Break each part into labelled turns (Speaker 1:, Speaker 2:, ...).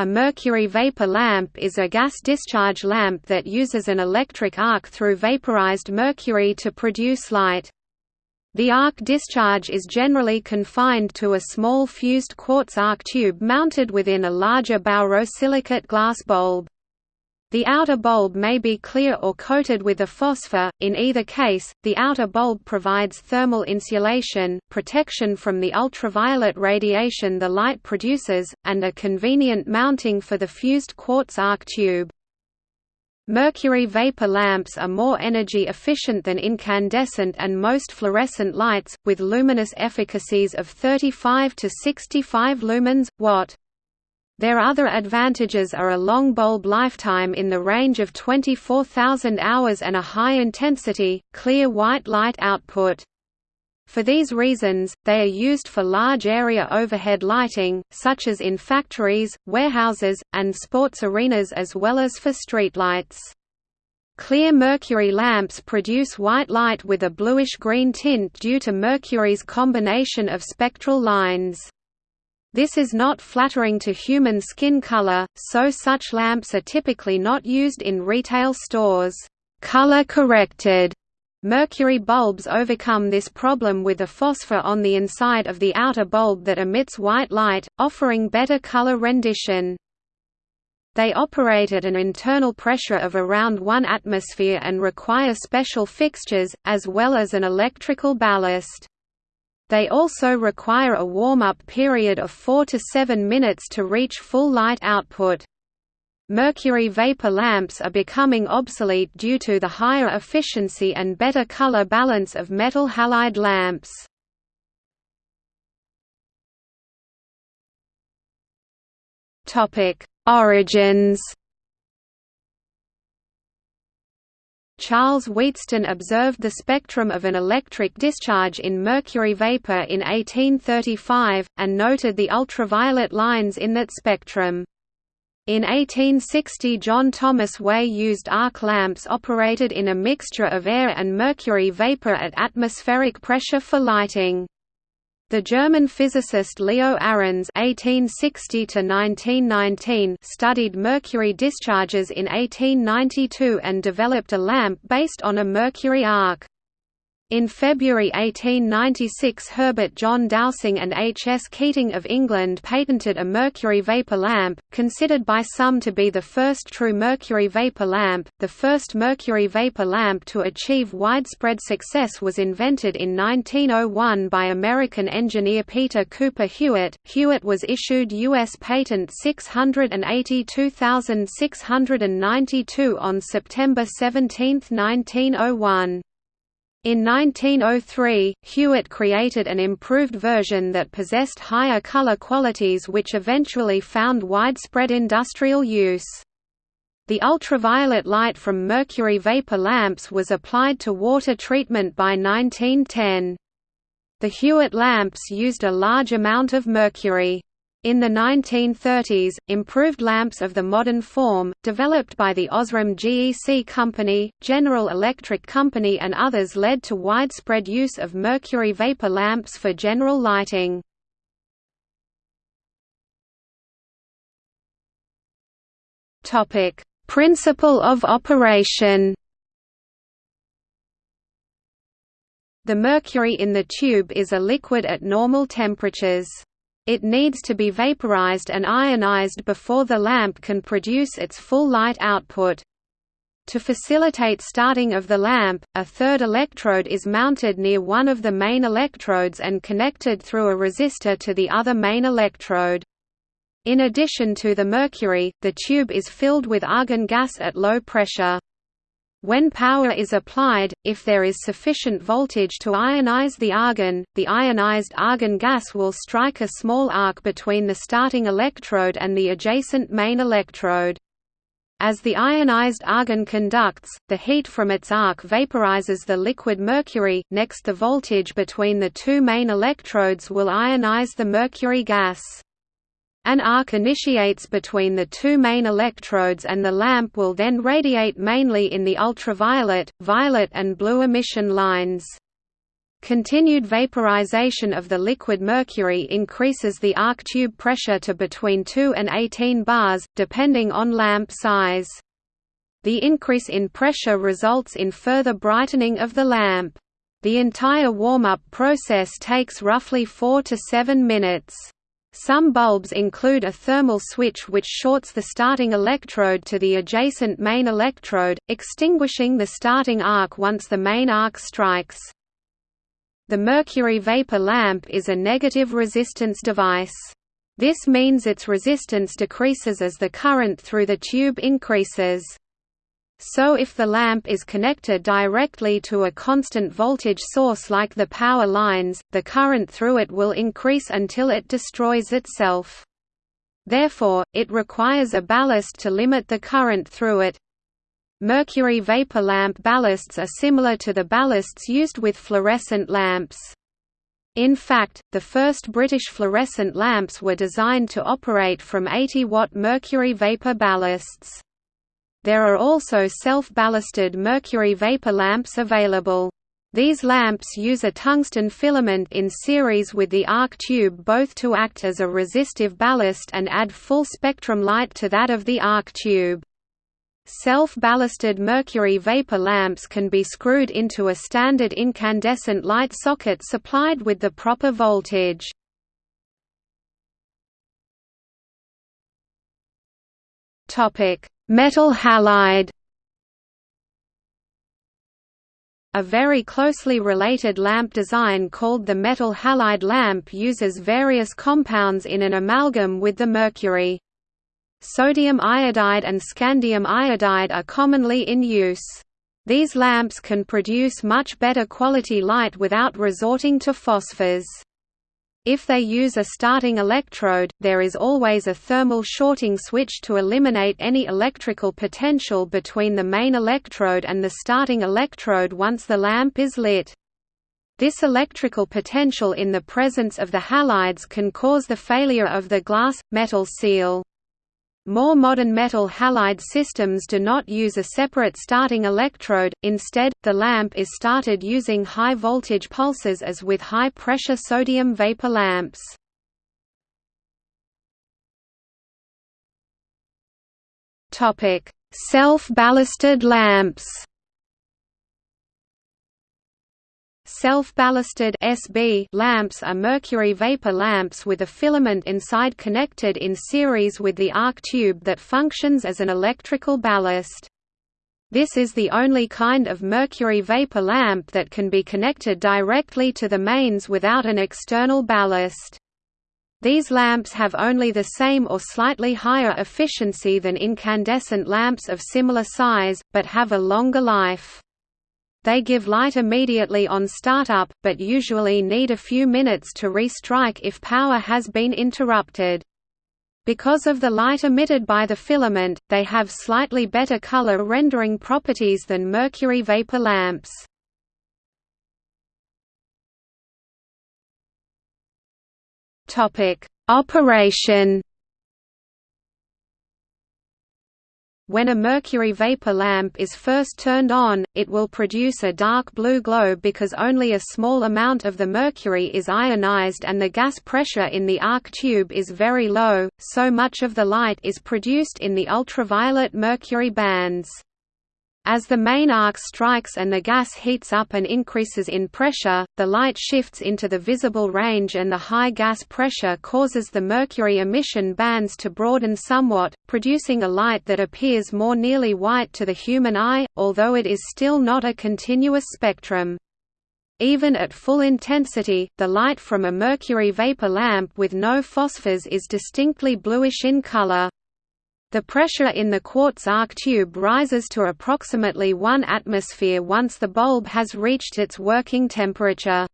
Speaker 1: A mercury vapor lamp is a gas discharge lamp that uses an electric arc through vaporized mercury to produce light. The arc discharge is generally confined to a small fused quartz arc tube mounted within a larger borosilicate glass bulb. The outer bulb may be clear or coated with a phosphor, in either case, the outer bulb provides thermal insulation, protection from the ultraviolet radiation the light produces, and a convenient mounting for the fused quartz arc tube. Mercury vapor lamps are more energy efficient than incandescent and most fluorescent lights, with luminous efficacies of 35 to 65 lumens, watt. Their other advantages are a long bulb lifetime in the range of 24,000 hours and a high-intensity, clear white light output. For these reasons, they are used for large area overhead lighting, such as in factories, warehouses, and sports arenas as well as for streetlights. Clear mercury lamps produce white light with a bluish-green tint due to mercury's combination of spectral lines. This is not flattering to human skin color, so such lamps are typically not used in retail stores. Color-corrected mercury bulbs overcome this problem with a phosphor on the inside of the outer bulb that emits white light, offering better color rendition. They operate at an internal pressure of around 1 atmosphere and require special fixtures, as well as an electrical ballast. They also require a warm-up period of 4 to 7 minutes to reach full light output. Mercury vapor lamps are becoming obsolete due to the higher efficiency and better color balance of metal halide lamps. Origins Charles Wheatstone observed the spectrum of an electric discharge in mercury vapor in 1835, and noted the ultraviolet lines in that spectrum. In 1860 John Thomas Way used arc lamps operated in a mixture of air and mercury vapor at atmospheric pressure for lighting. The German physicist Leo Arons (1860–1919) studied mercury discharges in 1892 and developed a lamp based on a mercury arc. In February 1896 Herbert John Dowsing and H. S. Keating of England patented a mercury vapor lamp, considered by some to be the first true mercury vapor lamp. The first mercury vapor lamp to achieve widespread success was invented in 1901 by American engineer Peter Cooper Hewitt. Hewitt was issued U.S. Patent 682692 on September 17, 1901. In 1903, Hewitt created an improved version that possessed higher color qualities which eventually found widespread industrial use. The ultraviolet light from mercury vapor lamps was applied to water treatment by 1910. The Hewitt lamps used a large amount of mercury. In the 1930s, improved lamps of the modern form, developed by the Osram GEC Company, General Electric Company and others led to widespread use of mercury vapor lamps for general lighting. Principle of operation The mercury in the tube is a liquid at normal temperatures. It needs to be vaporized and ionized before the lamp can produce its full light output. To facilitate starting of the lamp, a third electrode is mounted near one of the main electrodes and connected through a resistor to the other main electrode. In addition to the mercury, the tube is filled with argon gas at low pressure. When power is applied, if there is sufficient voltage to ionize the argon, the ionized argon gas will strike a small arc between the starting electrode and the adjacent main electrode. As the ionized argon conducts, the heat from its arc vaporizes the liquid mercury, next the voltage between the two main electrodes will ionize the mercury gas. An arc initiates between the two main electrodes and the lamp will then radiate mainly in the ultraviolet, violet and blue emission lines. Continued vaporization of the liquid mercury increases the arc tube pressure to between 2 and 18 bars, depending on lamp size. The increase in pressure results in further brightening of the lamp. The entire warm-up process takes roughly 4 to 7 minutes. Some bulbs include a thermal switch which shorts the starting electrode to the adjacent main electrode, extinguishing the starting arc once the main arc strikes. The mercury vapor lamp is a negative resistance device. This means its resistance decreases as the current through the tube increases. So if the lamp is connected directly to a constant voltage source like the power lines, the current through it will increase until it destroys itself. Therefore, it requires a ballast to limit the current through it. Mercury vapor lamp ballasts are similar to the ballasts used with fluorescent lamps. In fact, the first British fluorescent lamps were designed to operate from 80-watt mercury vapor ballasts. There are also self-ballasted mercury vapor lamps available. These lamps use a tungsten filament in series with the arc tube both to act as a resistive ballast and add full spectrum light to that of the arc tube. Self-ballasted mercury vapor lamps can be screwed into a standard incandescent light socket supplied with the proper voltage. Metal halide A very closely related lamp design called the metal halide lamp uses various compounds in an amalgam with the mercury. Sodium iodide and scandium iodide are commonly in use. These lamps can produce much better quality light without resorting to phosphors. If they use a starting electrode, there is always a thermal shorting switch to eliminate any electrical potential between the main electrode and the starting electrode once the lamp is lit. This electrical potential in the presence of the halides can cause the failure of the glass-metal seal. More modern metal halide systems do not use a separate starting electrode, instead, the lamp is started using high-voltage pulses as with high-pressure sodium vapor lamps. Self-ballasted lamps Self-ballasted lamps are mercury vapor lamps with a filament inside connected in series with the arc tube that functions as an electrical ballast. This is the only kind of mercury vapor lamp that can be connected directly to the mains without an external ballast. These lamps have only the same or slightly higher efficiency than incandescent lamps of similar size, but have a longer life. They give light immediately on startup, but usually need a few minutes to restrike if power has been interrupted. Because of the light emitted by the filament, they have slightly better color rendering properties than mercury vapor lamps. Operation When a mercury vapor lamp is first turned on, it will produce a dark blue glow because only a small amount of the mercury is ionized and the gas pressure in the arc tube is very low, so much of the light is produced in the ultraviolet mercury bands. As the main arc strikes and the gas heats up and increases in pressure, the light shifts into the visible range and the high gas pressure causes the mercury emission bands to broaden somewhat, producing a light that appears more nearly white to the human eye, although it is still not a continuous spectrum. Even at full intensity, the light from a mercury vapor lamp with no phosphors is distinctly bluish in color. The pressure in the quartz arc tube rises to approximately 1 atmosphere once the bulb has reached its working temperature.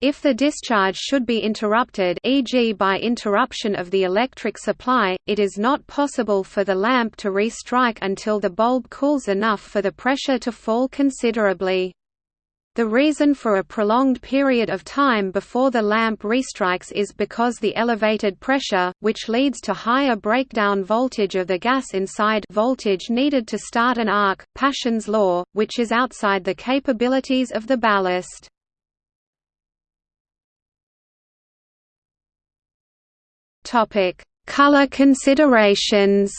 Speaker 1: If the discharge should be interrupted e.g. by interruption of the electric supply, it is not possible for the lamp to restrike until the bulb cools enough for the pressure to fall considerably. The reason for a prolonged period of time before the lamp restrikes is because the elevated pressure, which leads to higher breakdown voltage of the gas inside voltage needed to start an arc, Paschen's law, which is outside the capabilities of the ballast. Color considerations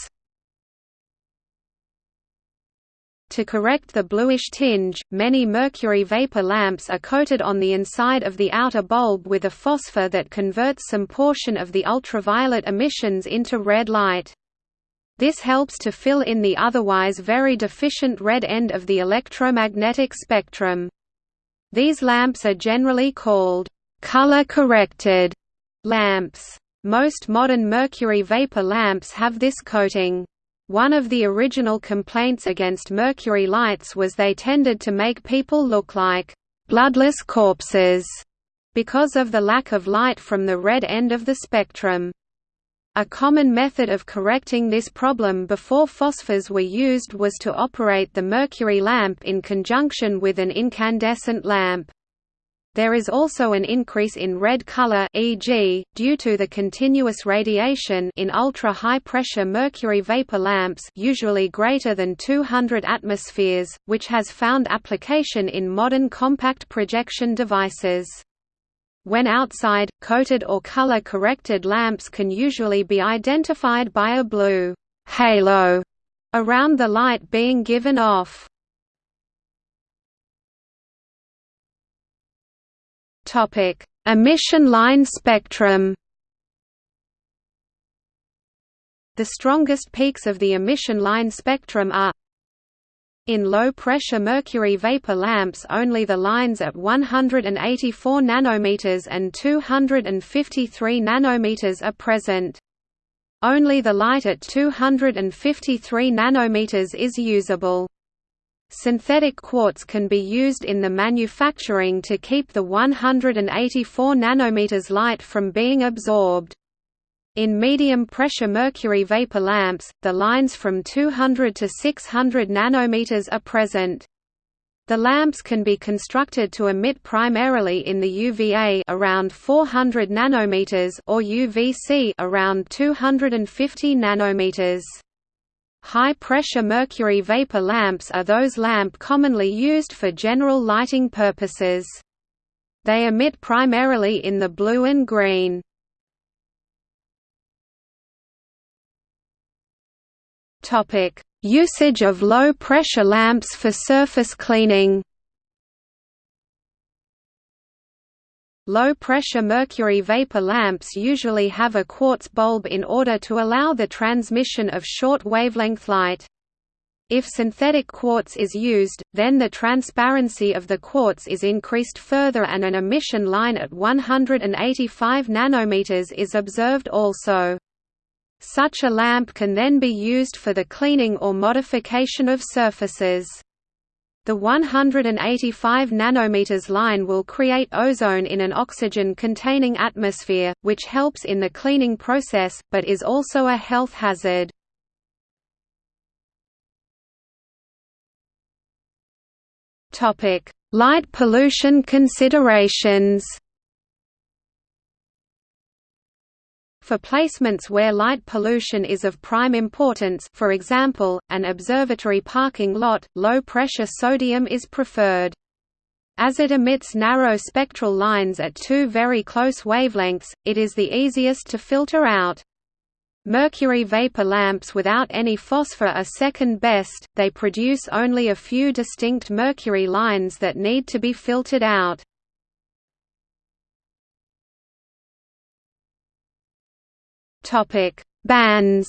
Speaker 1: To correct the bluish tinge, many mercury vapor lamps are coated on the inside of the outer bulb with a phosphor that converts some portion of the ultraviolet emissions into red light. This helps to fill in the otherwise very deficient red end of the electromagnetic spectrum. These lamps are generally called color-corrected lamps. Most modern mercury vapor lamps have this coating. One of the original complaints against mercury lights was they tended to make people look like bloodless corpses because of the lack of light from the red end of the spectrum. A common method of correcting this problem before phosphors were used was to operate the mercury lamp in conjunction with an incandescent lamp. There is also an increase in red color e.g., due to the continuous radiation in ultra-high pressure mercury vapor lamps usually greater than 200 atmospheres, which has found application in modern compact projection devices. When outside, coated or color-corrected lamps can usually be identified by a blue halo around the light being given off. Topic: Emission line spectrum. The strongest peaks of the emission line spectrum are in low-pressure mercury vapor lamps only the lines at 184 nanometers and 253 nanometers are present. Only the light at 253 nanometers is usable. Synthetic quartz can be used in the manufacturing to keep the 184 nanometers light from being absorbed. In medium-pressure mercury vapor lamps, the lines from 200 to 600 nanometers are present. The lamps can be constructed to emit primarily in the UVA around 400 nanometers or UVC around 250 nanometers. High-pressure mercury vapor lamps are those lamp commonly used for general lighting purposes. They emit primarily in the blue and green. Usage of low-pressure lamps for surface cleaning Low-pressure mercury vapor lamps usually have a quartz bulb in order to allow the transmission of short wavelength light. If synthetic quartz is used, then the transparency of the quartz is increased further and an emission line at 185 nanometers is observed also. Such a lamp can then be used for the cleaning or modification of surfaces. The 185 nanometers line will create ozone in an oxygen-containing atmosphere, which helps in the cleaning process, but is also a health hazard. Light pollution considerations For placements where light pollution is of prime importance for example, an observatory parking lot, low-pressure sodium is preferred. As it emits narrow spectral lines at two very close wavelengths, it is the easiest to filter out. Mercury vapor lamps without any phosphor are second best, they produce only a few distinct mercury lines that need to be filtered out. Topic: Bans.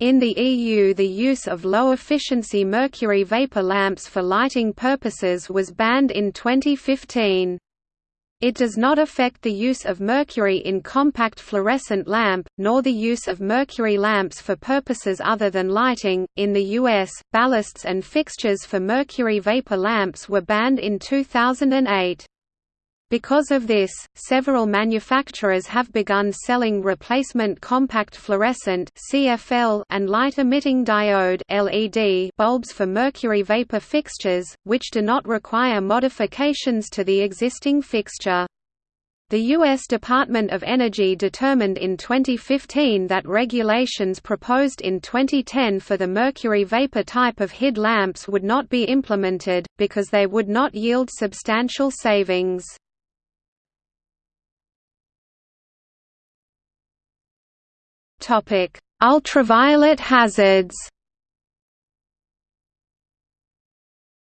Speaker 1: In the EU the use of low-efficiency mercury vapor lamps for lighting purposes was banned in 2015. It does not affect the use of mercury in compact fluorescent lamp, nor the use of mercury lamps for purposes other than lighting. In the US, ballasts and fixtures for mercury vapor lamps were banned in 2008. Because of this, several manufacturers have begun selling replacement compact fluorescent (CFL) and light-emitting diode (LED) bulbs for mercury vapor fixtures, which do not require modifications to the existing fixture. The U.S. Department of Energy determined in 2015 that regulations proposed in 2010 for the mercury vapor type of HID lamps would not be implemented, because they would not yield substantial savings. Topic: Ultraviolet hazards.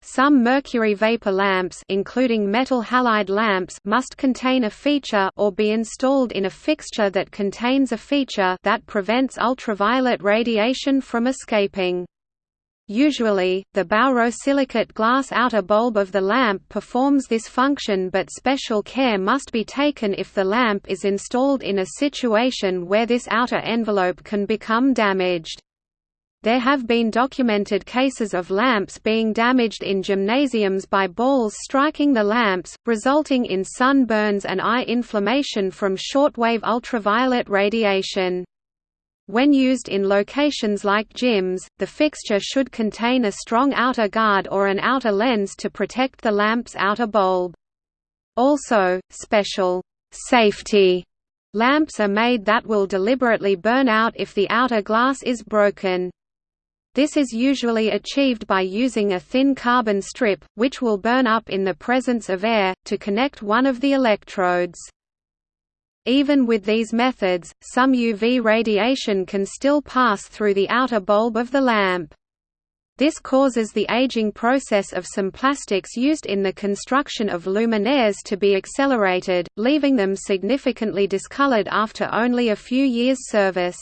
Speaker 1: Some mercury vapor lamps including metal halide lamps must contain a feature or be installed in a fixture that contains a feature that prevents ultraviolet radiation from escaping. Usually, the borosilicate glass outer bulb of the lamp performs this function but special care must be taken if the lamp is installed in a situation where this outer envelope can become damaged. There have been documented cases of lamps being damaged in gymnasiums by balls striking the lamps, resulting in sunburns and eye inflammation from shortwave ultraviolet radiation. When used in locations like gyms, the fixture should contain a strong outer guard or an outer lens to protect the lamp's outer bulb. Also, special safety lamps are made that will deliberately burn out if the outer glass is broken. This is usually achieved by using a thin carbon strip, which will burn up in the presence of air, to connect one of the electrodes. Even with these methods, some UV radiation can still pass through the outer bulb of the lamp. This causes the aging process of some plastics used in the construction of luminaires to be accelerated, leaving them significantly discolored after only a few years' service.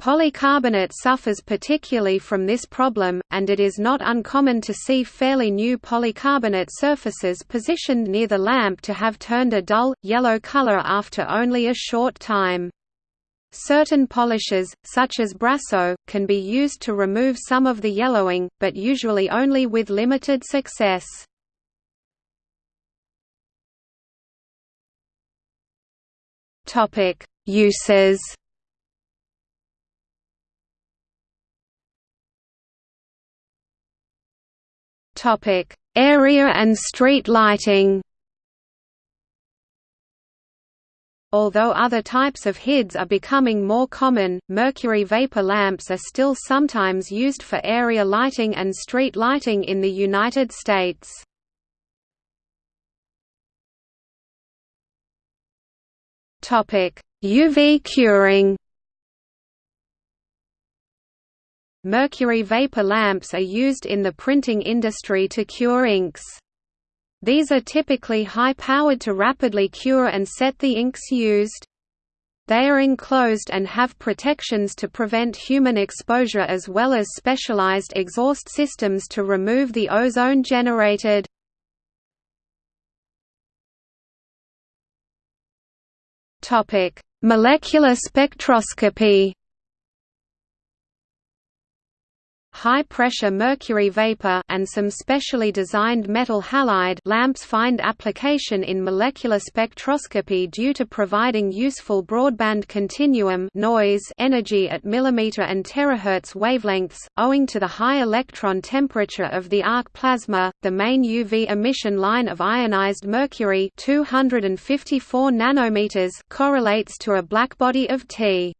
Speaker 1: Polycarbonate suffers particularly from this problem, and it is not uncommon to see fairly new polycarbonate surfaces positioned near the lamp to have turned a dull, yellow color after only a short time. Certain polishes, such as Brasso, can be used to remove some of the yellowing, but usually only with limited success. Uses Topic: Area and street lighting. Although other types of HIDs are becoming more common, mercury vapor lamps are still sometimes used for area lighting and street lighting in the United States. UV curing Mercury vapor lamps are used in the printing industry to cure inks. These are typically high-powered to rapidly cure and set the inks used. They are enclosed and have protections to prevent human exposure as well as specialized exhaust systems to remove the ozone generated. Molecular spectroscopy high-pressure mercury vapor and some specially designed metal halide lamps find application in molecular spectroscopy due to providing useful broadband continuum noise energy at millimeter and terahertz wavelengths, owing to the high electron temperature of the arc plasma. The main UV emission line of ionized mercury 254 nanometers correlates to a blackbody of T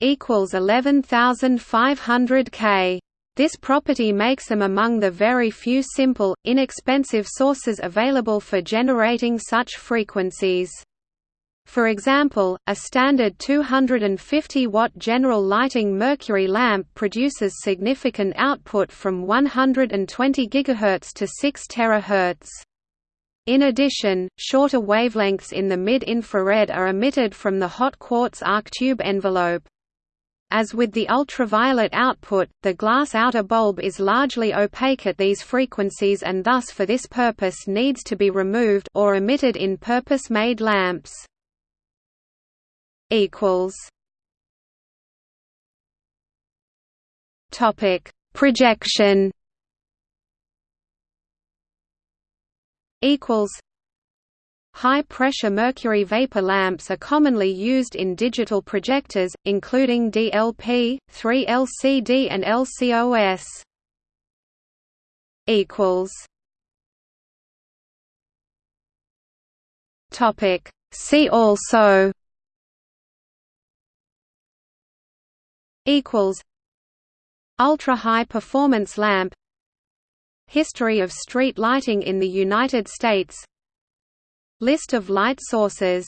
Speaker 1: equals 11500 K. This property makes them among the very few simple, inexpensive sources available for generating such frequencies. For example, a standard 250-watt general lighting mercury lamp produces significant output from 120 GHz to 6 THz. In addition, shorter wavelengths in the mid-infrared are emitted from the hot quartz arc tube envelope. As with the ultraviolet output, the glass outer bulb is largely opaque at these frequencies and thus for this purpose needs to be removed or emitted in purpose-made lamps. Topic: Projection. Equals High-pressure mercury vapor lamps are commonly used in digital projectors, including DLP, 3LCD and LCOS. Topic. See also. Equals. Ultra-high performance lamp. History of street lighting in the United States List of light sources